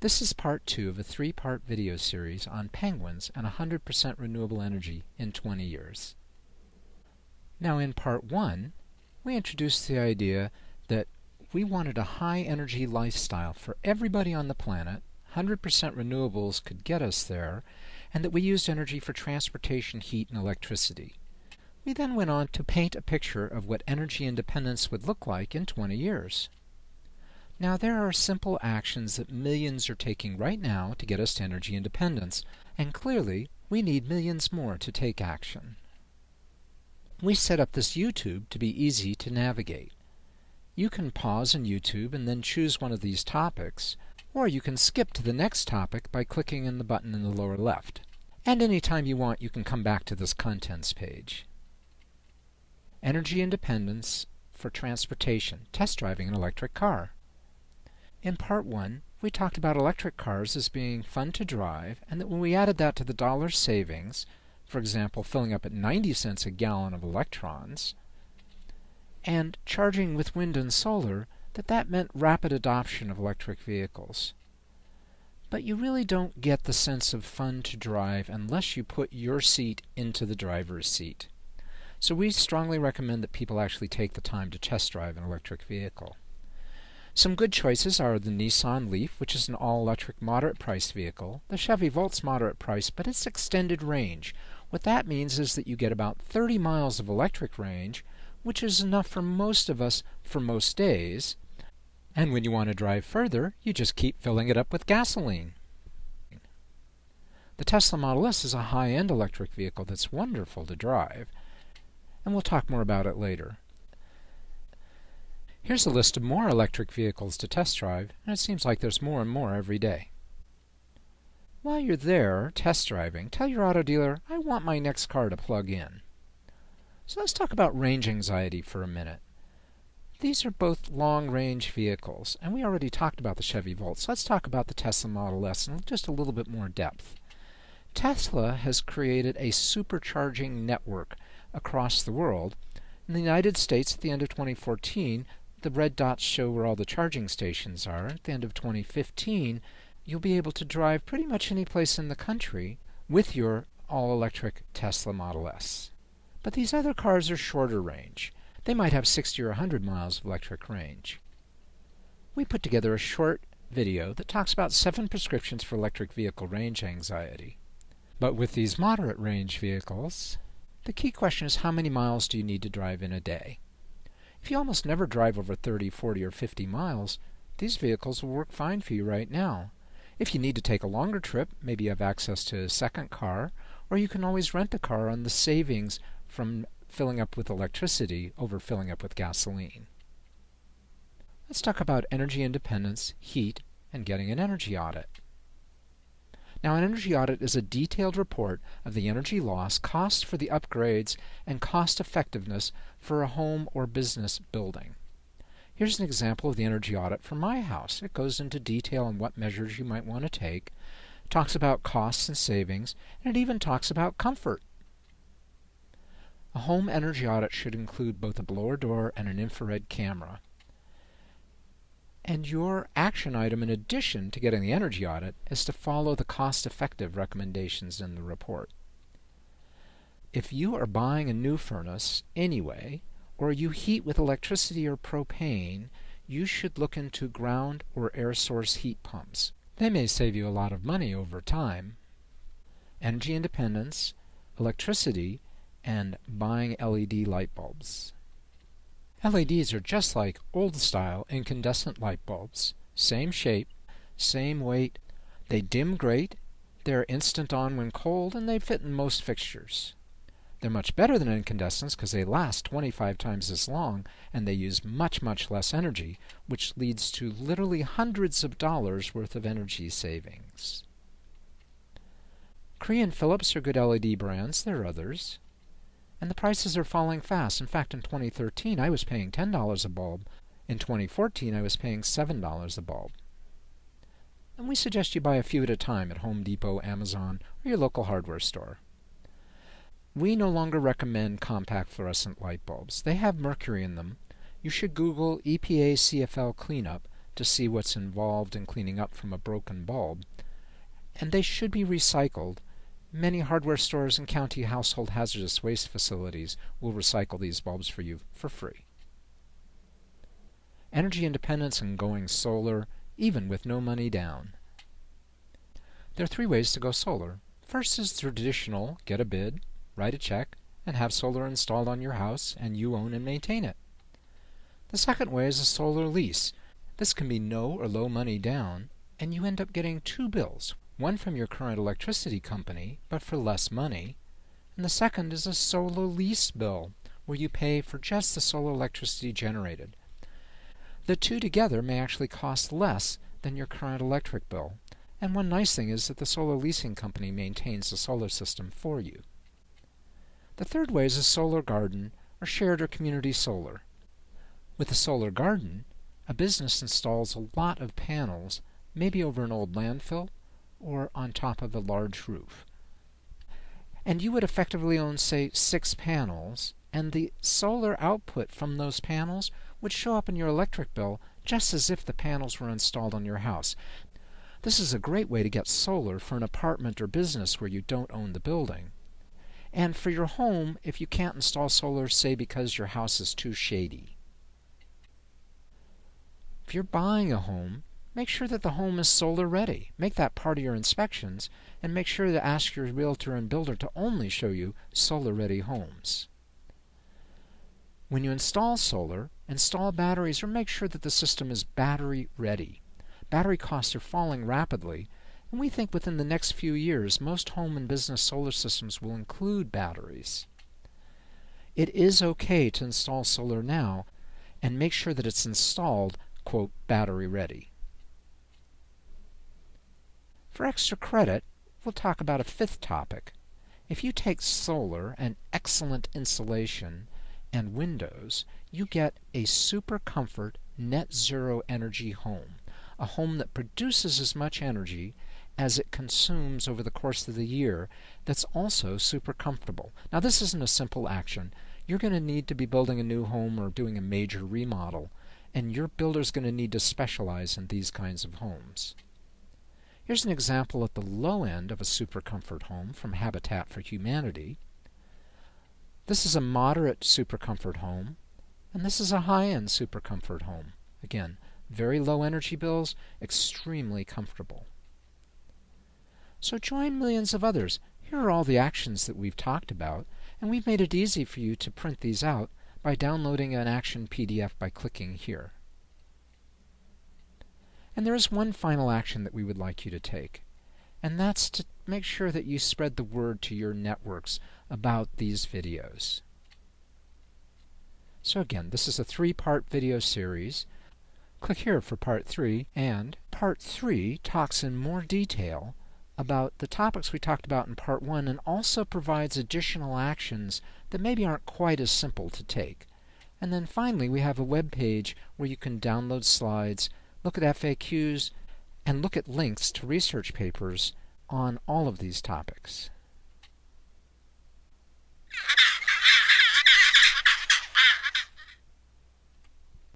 This is part two of a three-part video series on penguins and 100% renewable energy in 20 years. Now in part one, we introduced the idea that we wanted a high-energy lifestyle for everybody on the planet, 100% renewables could get us there, and that we used energy for transportation, heat, and electricity. We then went on to paint a picture of what energy independence would look like in 20 years. Now there are simple actions that millions are taking right now to get us to energy independence, and clearly we need millions more to take action. We set up this YouTube to be easy to navigate. You can pause in YouTube and then choose one of these topics, or you can skip to the next topic by clicking in the button in the lower left. And anytime you want, you can come back to this Contents page. Energy Independence for Transportation, Test Driving an Electric Car. In part one, we talked about electric cars as being fun to drive, and that when we added that to the dollar savings, for example, filling up at 90 cents a gallon of electrons, and charging with wind and solar, that that meant rapid adoption of electric vehicles. But you really don't get the sense of fun to drive unless you put your seat into the driver's seat. So we strongly recommend that people actually take the time to test drive an electric vehicle. Some good choices are the Nissan Leaf, which is an all-electric moderate-priced vehicle, the Chevy Volt's moderate price, but it's extended range. What that means is that you get about 30 miles of electric range, which is enough for most of us for most days. And when you want to drive further, you just keep filling it up with gasoline. The Tesla Model S is a high-end electric vehicle that's wonderful to drive, and we'll talk more about it later. Here's a list of more electric vehicles to test drive, and it seems like there's more and more every day. While you're there test driving, tell your auto dealer, I want my next car to plug in. So let's talk about range anxiety for a minute. These are both long-range vehicles, and we already talked about the Chevy Volt, so let's talk about the Tesla Model S in just a little bit more depth. Tesla has created a supercharging network across the world. In the United States, at the end of 2014, the red dots show where all the charging stations are. At the end of 2015, you'll be able to drive pretty much any place in the country with your all-electric Tesla Model S. But these other cars are shorter range. They might have 60 or 100 miles of electric range. We put together a short video that talks about seven prescriptions for electric vehicle range anxiety. But with these moderate range vehicles, the key question is how many miles do you need to drive in a day? If you almost never drive over 30, 40, or 50 miles, these vehicles will work fine for you right now. If you need to take a longer trip, maybe you have access to a second car, or you can always rent a car on the savings from filling up with electricity over filling up with gasoline. Let's talk about energy independence, heat, and getting an energy audit. Now, an energy audit is a detailed report of the energy loss, cost for the upgrades, and cost effectiveness for a home or business building. Here's an example of the energy audit for my house. It goes into detail on what measures you might want to take, talks about costs and savings, and it even talks about comfort. A home energy audit should include both a blower door and an infrared camera. And your action item in addition to getting the energy audit is to follow the cost-effective recommendations in the report. If you are buying a new furnace anyway, or you heat with electricity or propane, you should look into ground or air source heat pumps. They may save you a lot of money over time. Energy independence, electricity, and buying LED light bulbs. LEDs are just like old-style incandescent light bulbs. Same shape, same weight. They dim great, they're instant on when cold, and they fit in most fixtures. They're much better than incandescents because they last 25 times as long and they use much, much less energy, which leads to literally hundreds of dollars worth of energy savings. Cree and Philips are good LED brands. There are others. And the prices are falling fast. In fact, in 2013, I was paying $10 a bulb. In 2014, I was paying $7 a bulb. And we suggest you buy a few at a time at Home Depot, Amazon, or your local hardware store. We no longer recommend compact fluorescent light bulbs. They have mercury in them. You should Google EPA CFL cleanup to see what's involved in cleaning up from a broken bulb, and they should be recycled. Many hardware stores and county household hazardous waste facilities will recycle these bulbs for you for free. Energy independence and going solar, even with no money down. There are three ways to go solar. First is traditional get a bid, write a check, and have solar installed on your house and you own and maintain it. The second way is a solar lease. This can be no or low money down, and you end up getting two bills, one from your current electricity company, but for less money, and the second is a solar lease bill, where you pay for just the solar electricity generated. The two together may actually cost less than your current electric bill, and one nice thing is that the solar leasing company maintains the solar system for you. The third way is a solar garden, or shared or community solar. With a solar garden, a business installs a lot of panels, maybe over an old landfill or on top of a large roof. And you would effectively own, say, six panels, and the solar output from those panels would show up in your electric bill just as if the panels were installed on your house. This is a great way to get solar for an apartment or business where you don't own the building. And for your home, if you can't install solar, say because your house is too shady. If you're buying a home, make sure that the home is solar ready. Make that part of your inspections and make sure to ask your realtor and builder to only show you solar ready homes. When you install solar, install batteries or make sure that the system is battery ready. Battery costs are falling rapidly, and we think within the next few years most home and business solar systems will include batteries. It is okay to install solar now and make sure that it's installed quote, battery ready. For extra credit, we'll talk about a fifth topic. If you take solar and excellent insulation and windows, you get a super comfort net zero energy home, a home that produces as much energy as it consumes over the course of the year that's also super comfortable. Now this isn't a simple action. You're going to need to be building a new home or doing a major remodel and your builder's going to need to specialize in these kinds of homes. Here's an example at the low end of a super comfort home from Habitat for Humanity. This is a moderate super comfort home, and this is a high-end super comfort home. Again, very low energy bills, extremely comfortable. So join millions of others. Here are all the actions that we've talked about, and we've made it easy for you to print these out by downloading an action PDF by clicking here. And there is one final action that we would like you to take, and that's to make sure that you spread the word to your networks about these videos. So again, this is a three-part video series. Click here for part 3, and part 3 talks in more detail about the topics we talked about in part 1 and also provides additional actions that maybe aren't quite as simple to take. And then finally, we have a web page where you can download slides, look at FAQs, and look at links to research papers on all of these topics.